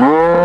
Mm-hmm.